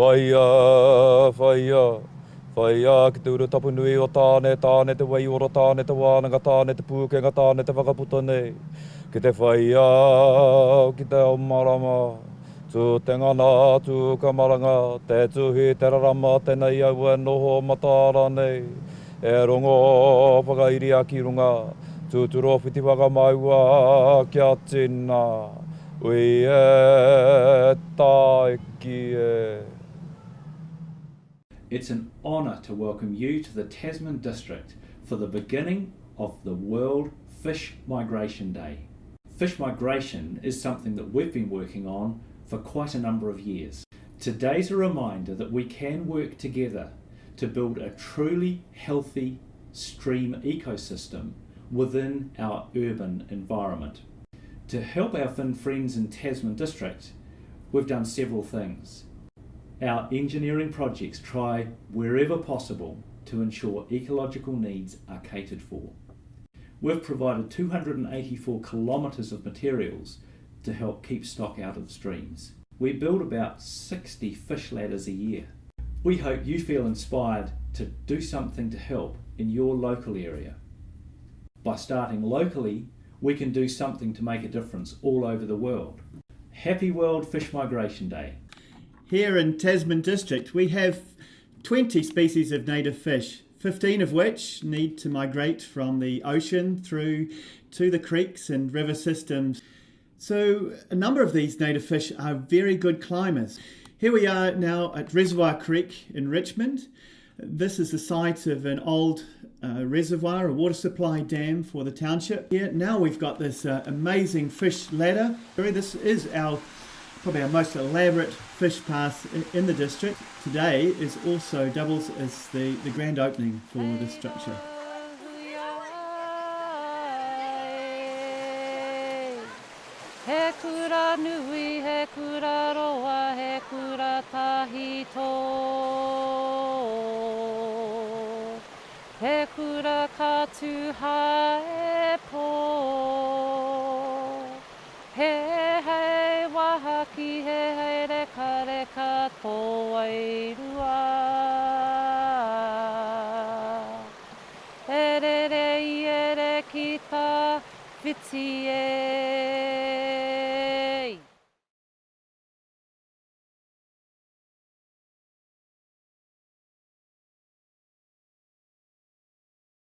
Whaia, whaia, whaia ki te ura tapu nui o tāne, tāne te wai ora, tāne te wānanga, tāne te pūkenga, tāne te whakaputa nei. Ki te whaia, ki te o marama, tū te ngana, tū ka maranga, te tuhi, te rarama, tēnei au e noho matāra nei. E rongo, whakairi a ki runga, tūturo whiti whakamaua, kia tina. Ui e taiki e. It's an honour to welcome you to the Tasman District for the beginning of the World Fish Migration Day. Fish migration is something that we've been working on for quite a number of years. Today's a reminder that we can work together to build a truly healthy stream ecosystem within our urban environment. To help our fin friends in Tasman District, we've done several things. Our engineering projects try wherever possible to ensure ecological needs are catered for. We've provided 284 kilometres of materials to help keep stock out of streams. We build about 60 fish ladders a year. We hope you feel inspired to do something to help in your local area. By starting locally, we can do something to make a difference all over the world. Happy World Fish Migration Day. Here in Tasman District, we have 20 species of native fish, 15 of which need to migrate from the ocean through to the creeks and river systems. So, a number of these native fish are very good climbers. Here we are now at Reservoir Creek in Richmond. This is the site of an old uh, reservoir, a water supply dam for the township. Here now we've got this uh, amazing fish ladder. This is our probably our most elaborate fish pass in the district. Today is also doubles as the, the grand opening for the structure. He kura nui, he kura roa, he kura tahi tō. He kura katu hae pō. He taha ki he hei reka reka tō wairua. E re re i e re ki ta whiti e.